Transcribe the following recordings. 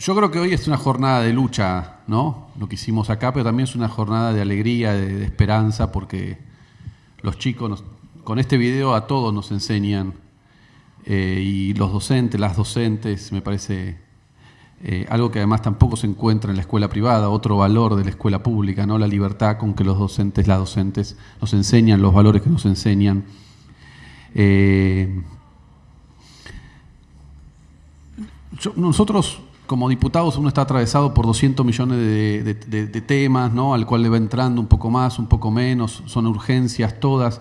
Yo creo que hoy es una jornada de lucha, ¿no? Lo que hicimos acá, pero también es una jornada de alegría, de, esperanza, porque los chicos con este video a todos nos enseñan, eh, y los docentes, las docentes, me parece eh, algo que además tampoco se encuentra en la escuela privada, otro valor de la escuela pública, ¿no? La libertad con que los docentes, las docentes nos enseñan los valores que nos enseñan. Eh, nosotros como diputados uno está atravesado por 200 millones de, temas, ¿no? al cual le va entrando un poco más, un poco menos, son urgencias todas.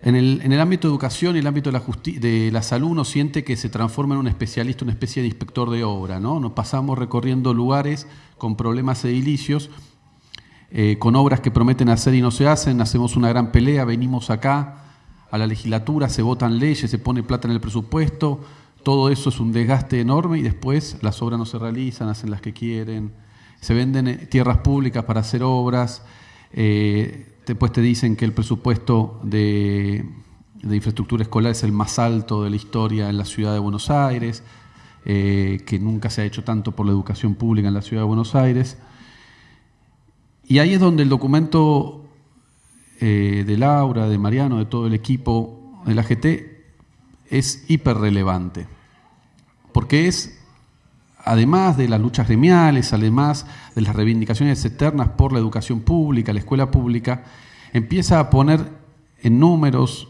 En el, en el ámbito de educación y el ámbito de la, de la salud uno siente que se transforma en un especialista, una especie de inspector de obra. ¿no? Nos pasamos recorriendo lugares con problemas edilicios, eh, con obras que prometen hacer y no se hacen, hacemos una gran pelea, venimos acá a la legislatura, se votan leyes, se pone plata en el presupuesto, todo eso es un desgaste enorme y después las obras no se realizan, hacen las que quieren, se venden eh, tierras públicas para hacer obras, eh, después te dicen que el presupuesto de, infraestructura escolar es el más alto de la historia en la ciudad de Buenos Aires, eh, que nunca se ha hecho tanto por la educación pública en la ciudad de Buenos Aires. Y ahí es donde el documento de Laura, de Mariano, de todo el equipo de la GT, es hiperrelevante porque es, además de las luchas gremiales, además de las reivindicaciones eternas por la educación pública, la escuela pública, empieza a poner en números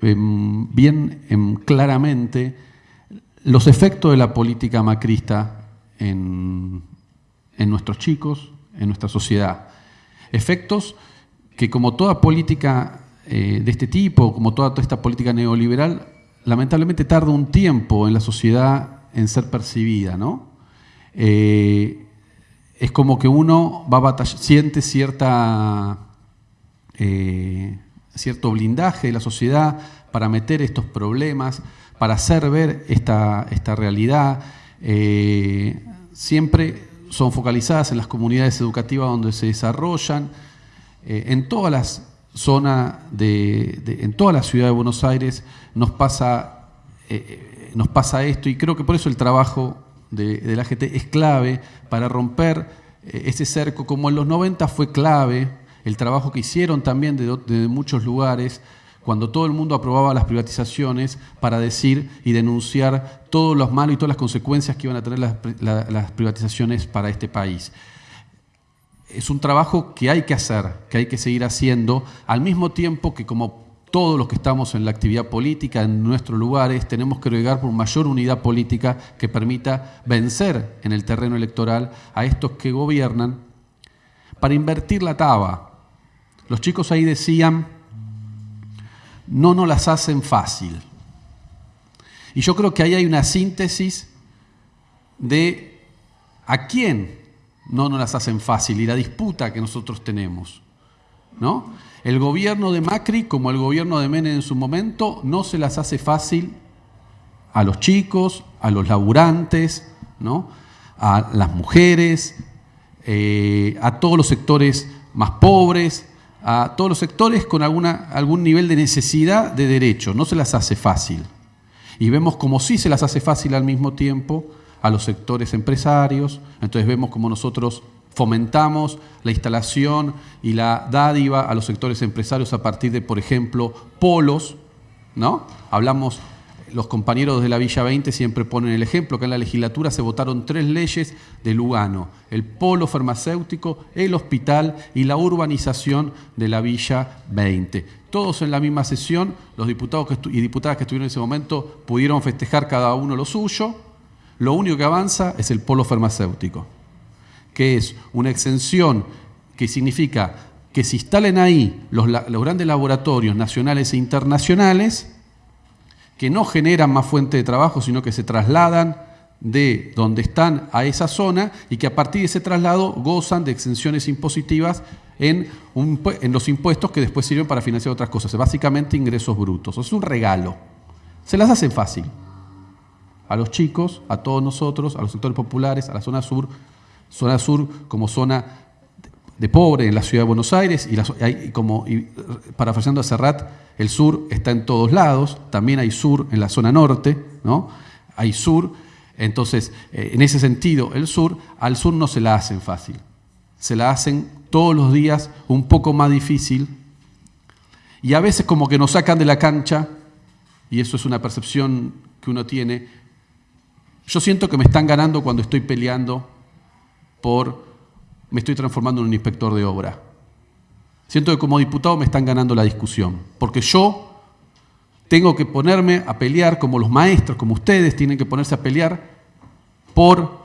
em, bien em, claramente los efectos de la política macrista en, nuestros chicos, en nuestra sociedad. Efectos que como toda política eh, de este tipo, como toda, esta política neoliberal, lamentablemente tarda un tiempo en la sociedad en ser percibida, ¿no? Eh, es como que uno siente cierta, eh, cierto blindaje de la sociedad para meter estos problemas, para hacer ver esta, esta realidad. Eh, siempre son focalizadas en las comunidades educativas donde se desarrollan. en todas las zonas, de, en toda la ciudad de Buenos Aires nos pasa nos pasa esto y creo que por eso el trabajo de, la AGT es clave para romper eh, ese cerco, como en los 90 fue clave el trabajo que hicieron también de, muchos lugares, cuando todo el mundo aprobaba las privatizaciones para decir y denunciar todos los malos y todas las consecuencias que iban a tener las privatizaciones para este país. Es un trabajo que hay que hacer, que hay que seguir haciendo, al mismo tiempo que como todos los que estamos en la actividad política, en nuestros lugares, tenemos que llegar por mayor unidad política que permita vencer en el terreno electoral a estos que gobiernan para invertir la taba. Los chicos ahí decían, no nos las hacen fácil. Y yo creo que ahí hay una síntesis de a quién no nos las hacen fácil y la disputa que nosotros tenemos. ¿no? El gobierno de Macri, como el gobierno de Menem en su momento, no se las hace fácil a los chicos, a los laburantes, ¿no? a las mujeres, eh, a todos los sectores más pobres, a todos los sectores con alguna, algún nivel de necesidad de derecho. No se las hace fácil. Y vemos como sí se las hace fácil al mismo tiempo a los sectores empresarios. Entonces vemos como nosotros fomentamos la instalación y la dádiva a los sectores empresarios a partir de, por ejemplo, polos, ¿no? Hablamos, los compañeros de la Villa 20 siempre ponen el ejemplo, que en la legislatura se votaron tres leyes de Lugano, el polo farmacéutico, el hospital y la urbanización de la Villa 20. Todos en la misma sesión, los diputados y diputadas que estuvieron en ese momento pudieron festejar cada uno lo suyo, lo único que avanza es el polo farmacéutico que es una exención que significa que se instalen ahí los, grandes laboratorios nacionales e internacionales, que no generan más fuente de trabajo, sino que se trasladan de donde están a esa zona y que a partir de ese traslado gozan de exenciones impositivas en, en los impuestos que después sirven para financiar otras cosas, básicamente ingresos brutos. Es un regalo. Se las hacen fácil. A los chicos, a todos nosotros, a los sectores populares, a la zona sur, zona sur como zona de pobre en la ciudad de Buenos Aires y, hay, como y, parafraseando a Serrat, el sur está en todos lados, también hay sur en la zona norte, ¿no? Hay sur Entonces, eh, en ese sentido, el sur, al sur no se la hacen fácil. Se la hacen todos los días un poco más difícil y a veces como que nos sacan de la cancha, y eso es una percepción que uno tiene, yo siento que me están ganando cuando estoy peleando por, me estoy transformando en un inspector de obra. Siento que como diputado me están ganando la discusión, porque yo tengo que ponerme a pelear como los maestros, como ustedes tienen que ponerse a pelear por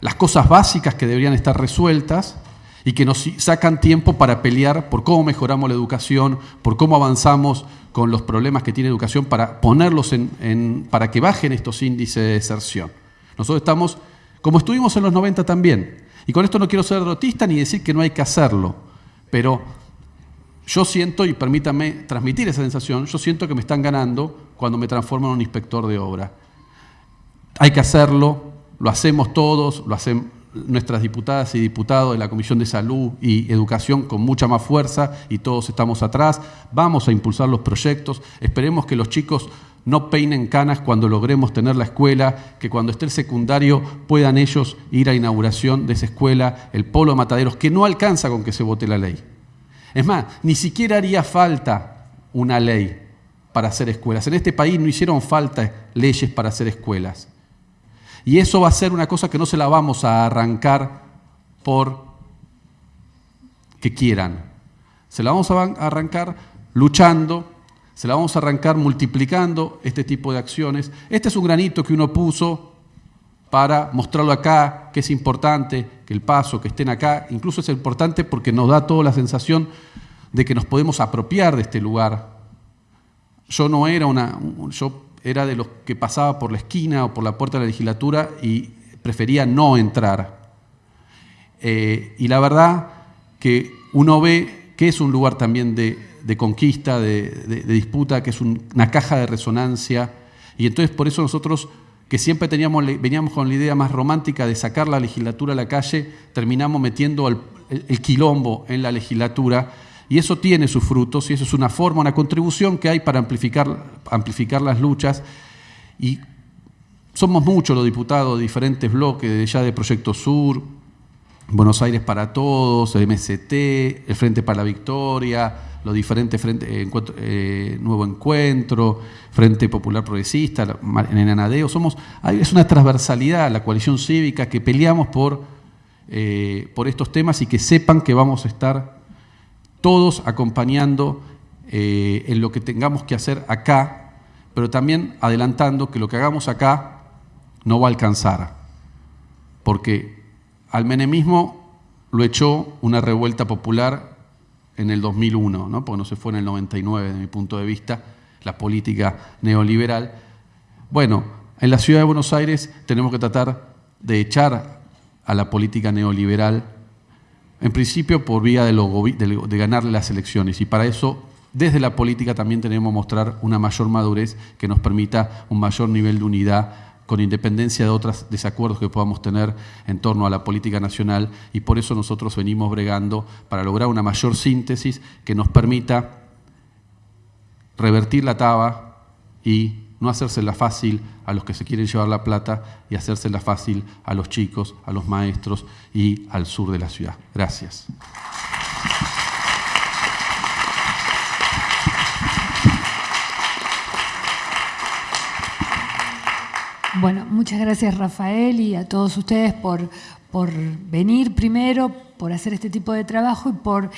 las cosas básicas que deberían estar resueltas y que nos sacan tiempo para pelear por cómo mejoramos la educación, por cómo avanzamos con los problemas que tiene educación para ponerlos en, para que bajen estos índices de deserción. Nosotros estamos, como estuvimos en los 90 también, y con esto no quiero ser derrotista ni decir que no hay que hacerlo, pero yo siento, y permítame transmitir esa sensación, yo siento que me están ganando cuando me transformo en un inspector de obra. Hay que hacerlo, lo hacemos todos, lo hacen nuestras diputadas y diputados de la Comisión de Salud y Educación con mucha más fuerza y todos estamos atrás. Vamos a impulsar los proyectos. Esperemos que los chicos no peinen canas cuando logremos tener la escuela, que cuando esté el secundario puedan ellos ir a inauguración de esa escuela, el polo Mataderos, que no alcanza con que se vote la ley. Es más, ni siquiera haría falta una ley para hacer escuelas. En este país no hicieron falta leyes para hacer escuelas. Y eso va a ser una cosa que no se la vamos a arrancar por que quieran. Se la vamos a arrancar luchando, se la vamos a arrancar multiplicando este tipo de acciones. Este es un granito que uno puso para mostrarlo acá, que es importante, que el paso, que estén acá, incluso es importante porque nos da toda la sensación de que nos podemos apropiar de este lugar. Yo no era una, era de los que pasaba por la esquina o por la puerta de la legislatura y prefería no entrar. Eh, y la verdad que uno ve que es un lugar también de, conquista, de, disputa, que es una caja de resonancia, y entonces por eso nosotros que siempre teníamos, veníamos con la idea más romántica de sacar la legislatura a la calle, terminamos metiendo el, quilombo en la legislatura y eso tiene sus frutos y eso es una forma, una contribución que hay para amplificar, amplificar las luchas. Y somos muchos los diputados de diferentes bloques, ya de Proyecto Sur, Buenos Aires para Todos, el MST, el Frente para la Victoria, los diferentes frente, eh, eh, Nuevo Encuentro, Frente Popular Progresista, en el Anadeo, somos, es una transversalidad la coalición cívica que peleamos por, eh, por estos temas y que sepan que vamos a estar todos acompañando en lo que tengamos que hacer acá, pero también adelantando que lo que hagamos acá no va a alcanzar, porque al menemismo lo echó una revuelta popular en el 2001, ¿no? porque no se fue en el 99 desde mi punto de vista, la política neoliberal. Bueno, en la ciudad de Buenos Aires tenemos que tratar de echar a la política neoliberal, en principio por vía de, de ganarle las elecciones, y para eso desde la política también tenemos que mostrar una mayor madurez que nos permita un mayor nivel de unidad con independencia de otros desacuerdos que podamos tener en torno a la política nacional. Y por eso nosotros venimos bregando para lograr una mayor síntesis que nos permita revertir la taba y no hacérsela fácil a los que se quieren llevar la plata y hacérsela fácil a los chicos, a los maestros y al sur de la ciudad. Gracias. Bueno, muchas gracias Rafael y a todos ustedes por, por venir primero, por hacer este tipo de trabajo y por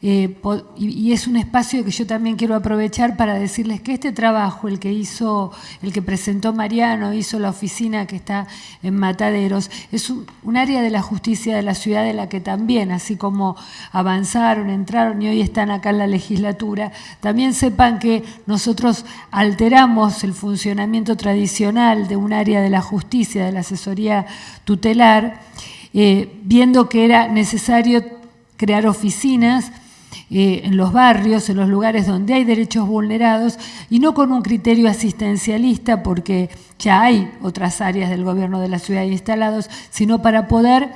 eh, y, es un espacio que yo también quiero aprovechar para decirles que este trabajo, el que hizo, el que presentó Mariano, hizo la oficina que está en Mataderos, es un, área de la justicia de la ciudad de la que también, así como avanzaron, entraron y hoy están acá en la legislatura, también sepan que nosotros alteramos el funcionamiento tradicional de un área de la justicia, de la asesoría tutelar, eh, viendo que era necesario crear oficinas eh, en los barrios, en los lugares donde hay derechos vulnerados, y no con un criterio asistencialista, porque ya hay otras áreas del gobierno de la ciudad instalados, sino para poder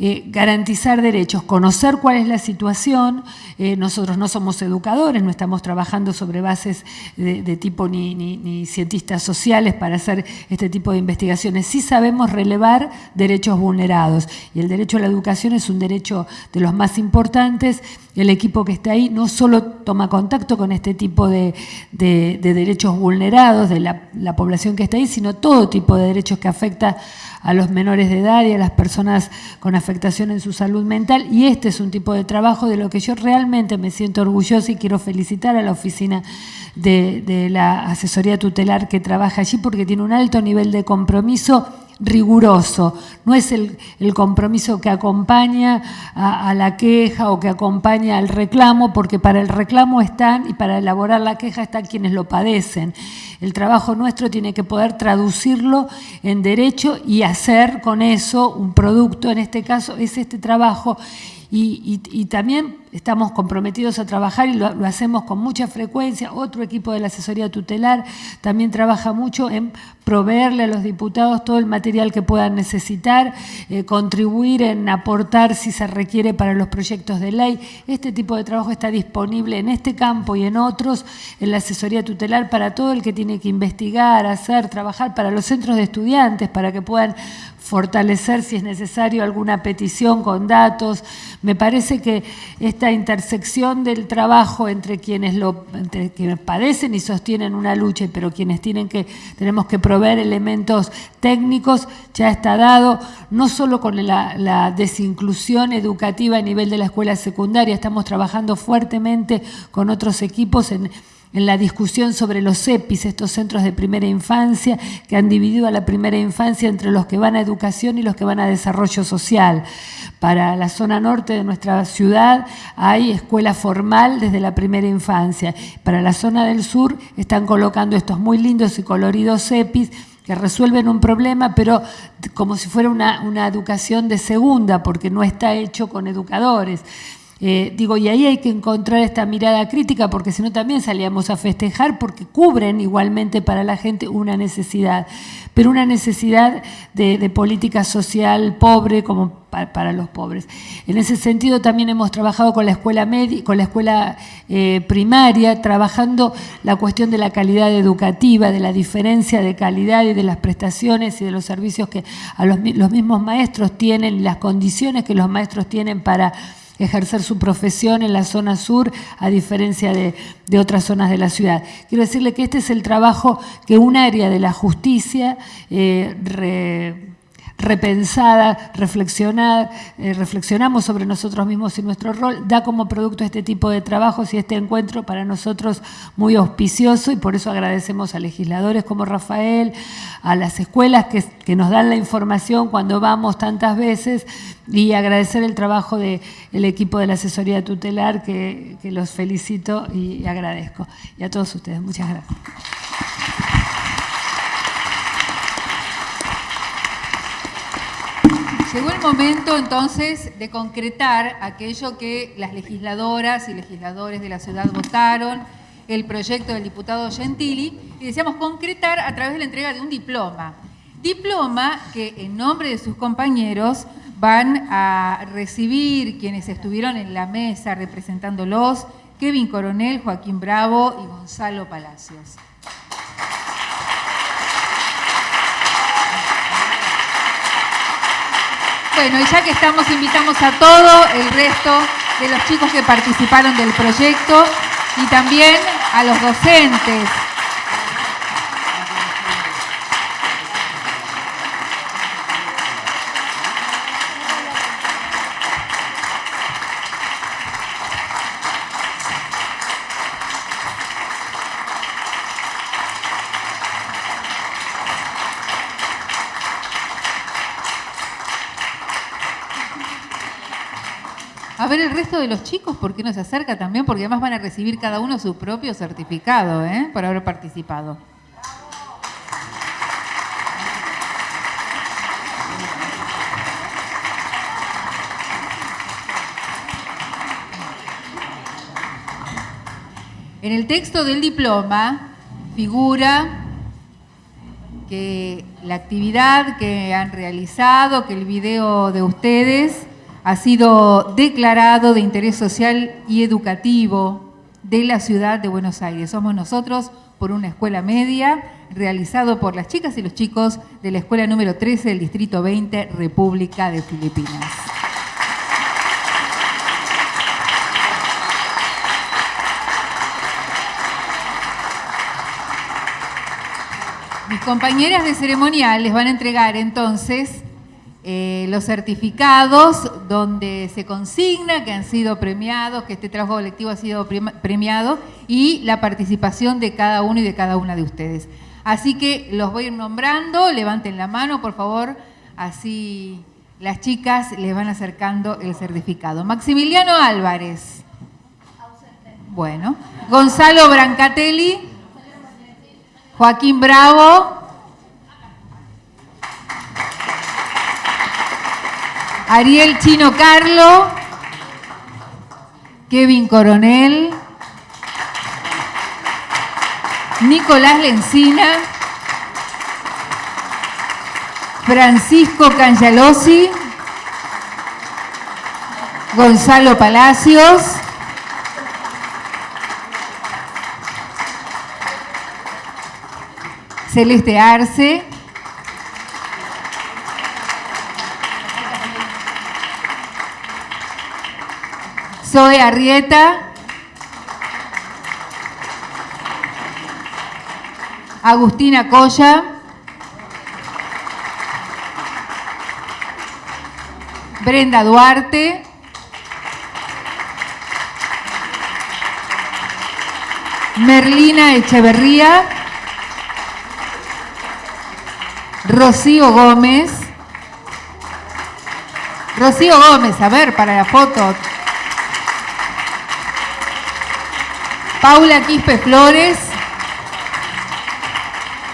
eh, garantizar derechos, conocer cuál es la situación. Eh, nosotros no somos educadores, no estamos trabajando sobre bases de, tipo ni, ni, cientistas sociales para hacer este tipo de investigaciones. Sí sabemos relevar derechos vulnerados y el derecho a la educación es un derecho de los más importantes. El equipo que está ahí no solo toma contacto con este tipo de, derechos vulnerados de la, la población que está ahí, sino todo tipo de derechos que afecta a los menores de edad y a las personas con afectación en su salud mental. Y este es un tipo de trabajo de lo que yo realmente me siento orgullosa y quiero felicitar a la oficina de la asesoría tutelar que trabaja allí porque tiene un alto nivel de compromiso riguroso, no es el, compromiso que acompaña a, la queja o que acompaña al reclamo, porque para el reclamo están y para elaborar la queja están quienes lo padecen. El trabajo nuestro tiene que poder traducirlo en derecho y hacer con eso un producto, en este caso es este trabajo y, también estamos comprometidos a trabajar y lo, hacemos con mucha frecuencia. Otro equipo de la asesoría tutelar también trabaja mucho en proveerle a los diputados todo el material que puedan necesitar, eh, contribuir en aportar si se requiere para los proyectos de ley. Este tipo de trabajo está disponible en este campo y en otros, en la asesoría tutelar para todo el que tiene que investigar, hacer, trabajar, para los centros de estudiantes, para que puedan fortalecer si es necesario alguna petición con datos. Me parece que esta intersección del trabajo entre quienes lo entre quienes padecen y sostienen una lucha, pero quienes tienen que tenemos que proveer elementos técnicos ya está dado, no solo con la, la desinclusión educativa a nivel de la escuela secundaria, estamos trabajando fuertemente con otros equipos en en la discusión sobre los EPIs, estos centros de primera infancia, que han dividido a la primera infancia entre los que van a educación y los que van a desarrollo social. Para la zona norte de nuestra ciudad hay escuela formal desde la primera infancia. Para la zona del sur están colocando estos muy lindos y coloridos EPIs que resuelven un problema, pero como si fuera una, una educación de segunda, porque no está hecho con educadores. Eh, digo, y ahí hay que encontrar esta mirada crítica porque si no también salíamos a festejar porque cubren igualmente para la gente una necesidad, pero una necesidad de, política social pobre como para, los pobres. En ese sentido también hemos trabajado con la escuela, con la escuela eh, primaria, trabajando la cuestión de la calidad educativa, de la diferencia de calidad y de las prestaciones y de los servicios que a los, los mismos maestros tienen las condiciones que los maestros tienen para ejercer su profesión en la zona sur, a diferencia de, otras zonas de la ciudad. Quiero decirle que este es el trabajo que un área de la justicia eh, repensada, reflexionar, eh, reflexionamos sobre nosotros mismos y nuestro rol, da como producto este tipo de trabajos y este encuentro para nosotros muy auspicioso y por eso agradecemos a legisladores como Rafael, a las escuelas que, que nos dan la información cuando vamos tantas veces y agradecer el trabajo del equipo de la asesoría tutelar que, que los felicito y agradezco. Y a todos ustedes, muchas gracias. Llegó el momento entonces de concretar aquello que las legisladoras y legisladores de la ciudad votaron, el proyecto del diputado Gentili, y deseamos concretar a través de la entrega de un diploma. Diploma que en nombre de sus compañeros van a recibir quienes estuvieron en la mesa representándolos, Kevin Coronel, Joaquín Bravo y Gonzalo Palacios. Bueno, y ya que estamos, invitamos a todo el resto de los chicos que participaron del proyecto y también a los docentes A ver el resto de los chicos, ¿por qué no se acerca también? Porque además van a recibir cada uno su propio certificado ¿eh? por haber participado. En el texto del diploma figura que la actividad que han realizado, que el video de ustedes ha sido declarado de interés social y educativo de la ciudad de Buenos Aires. Somos nosotros por una escuela media realizado por las chicas y los chicos de la escuela número 13 del Distrito 20, República de Filipinas. Mis compañeras de ceremonial les van a entregar entonces eh, los certificados donde se consigna que han sido premiados, que este trabajo colectivo ha sido premiado y la participación de cada uno y de cada una de ustedes. Así que los voy a ir nombrando, levanten la mano por favor, así las chicas les van acercando el certificado. Maximiliano Álvarez. Bueno. Gonzalo Brancatelli. Joaquín Bravo. Ariel Chino Carlo. Kevin Coronel. Nicolás Lencina. Francisco Cangialosi. Gonzalo Palacios. Celeste Arce. Zoe Arrieta. Agustina Coya. Brenda Duarte. Merlina Echeverría. Rocío Gómez. Rocío Gómez, a ver, para la foto. Paula Quispe Flores.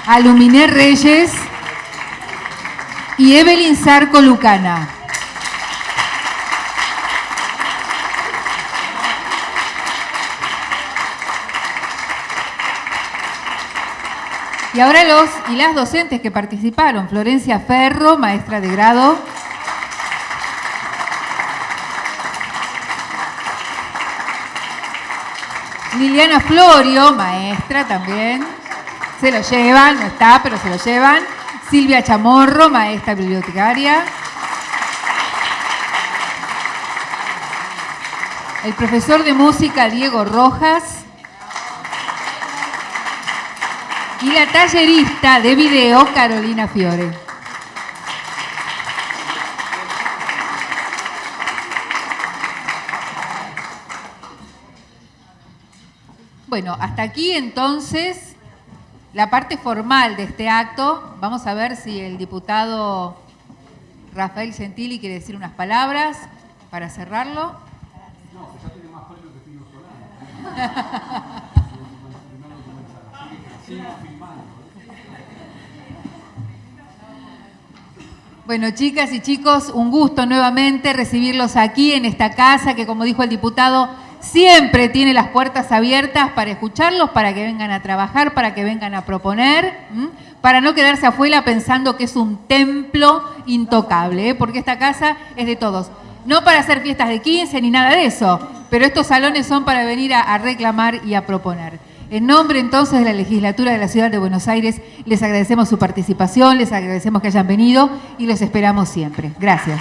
Aluminé Reyes. Y Evelyn Zarco Lucana. Y ahora los y las docentes que participaron, Florencia Ferro, maestra de grado. Liliana Florio, maestra también. Se lo llevan, no está, pero se lo llevan. Silvia Chamorro, maestra bibliotecaria. El profesor de música Diego Rojas. y la tallerista de video Carolina Fiore. Bueno, hasta aquí entonces la parte formal de este acto. Vamos a ver si el diputado Rafael Gentili quiere decir unas palabras para cerrarlo. No, ya tiene más que Bueno, chicas y chicos, un gusto nuevamente recibirlos aquí en esta casa que, como dijo el diputado, siempre tiene las puertas abiertas para escucharlos, para que vengan a trabajar, para que vengan a proponer, para no quedarse afuera pensando que es un templo intocable, ¿eh? porque esta casa es de todos. No para hacer fiestas de 15 ni nada de eso, pero estos salones son para venir a reclamar y a proponer. En nombre entonces de la legislatura de la Ciudad de Buenos Aires, les agradecemos su participación, les agradecemos que hayan venido y los esperamos siempre. Gracias.